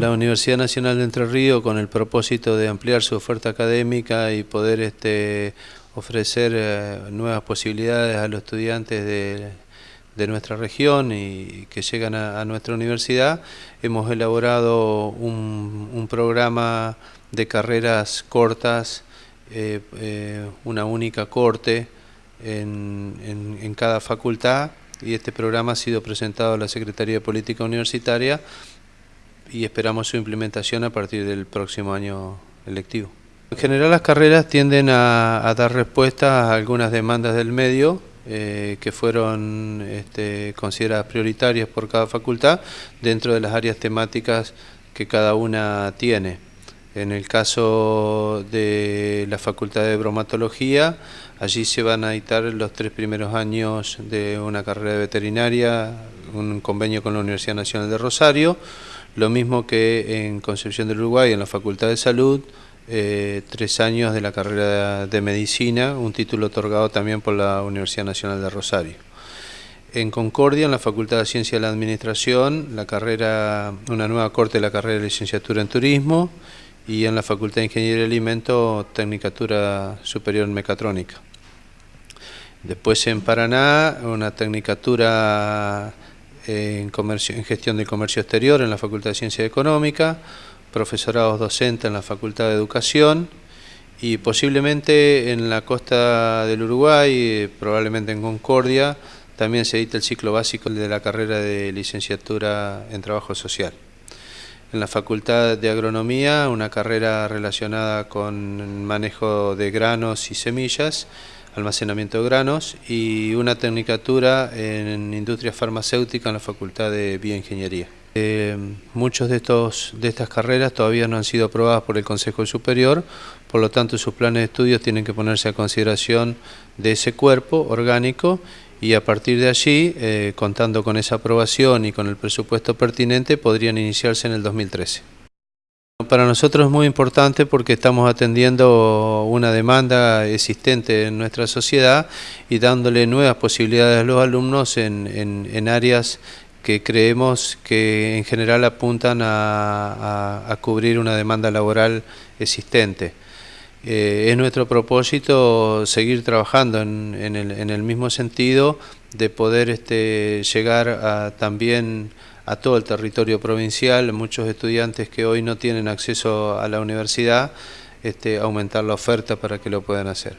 la Universidad Nacional de Entre Ríos con el propósito de ampliar su oferta académica y poder este, ofrecer eh, nuevas posibilidades a los estudiantes de, nuestra región y que llegan a, nuestra universidad, hemos elaborado un, programa de carreras cortas, eh, eh, una única corte en, en cada facultad y este programa ha sido presentado a la Secretaría de Política Universitaria y esperamos su implementación a partir del próximo año electivo. En general las carreras tienden a, dar respuesta a algunas demandas del medio eh, que fueron este, consideradas prioritarias por cada facultad dentro de las áreas temáticas que cada una tiene. En el caso de la Facultad de Bromatología, allí se van a editar los tres primeros años de una carrera de veterinaria, un convenio con la Universidad Nacional de Rosario, lo mismo que en Concepción del Uruguay, en la Facultad de Salud, eh, tres años de la carrera de Medicina, un título otorgado también por la Universidad Nacional de Rosario. En Concordia, en la Facultad de Ciencia de la Administración, la carrera, una nueva corte de la carrera de licenciatura en Turismo, y en la Facultad de Ingeniería y Alimento, Tecnicatura Superior en Mecatrónica. Después en Paraná, una Tecnicatura en, Gestión del Comercio Exterior en la Facultad de Ciencia Económica, profesorados docentes en la Facultad de Educación y posiblemente en la costa del Uruguay, probablemente en Concordia, también se edita el ciclo básico de la carrera de licenciatura en Trabajo Social. En la Facultad de Agronomía, una carrera relacionada con manejo de granos y semillas, almacenamiento de granos, y una tecnicatura en industria farmacéutica en la Facultad de Bioingeniería. Eh, muchos de, estos, de estas carreras todavía no han sido aprobadas por el Consejo Superior, por lo tanto sus planes de estudios tienen que ponerse a consideración de ese cuerpo orgánico y a partir de allí, eh, contando con esa aprobación y con el presupuesto pertinente, podrían iniciarse en el 2013. Para nosotros es muy importante porque estamos atendiendo una demanda existente en nuestra sociedad y dándole nuevas posibilidades a los alumnos en, áreas que creemos que en general apuntan a cubrir una demanda laboral existente. Eh, es nuestro propósito seguir trabajando en, el, mismo sentido de poder este, llegar también a todo el territorio provincial, muchos estudiantes que hoy no tienen acceso a la universidad, este, aumentar la oferta para que lo puedan hacer.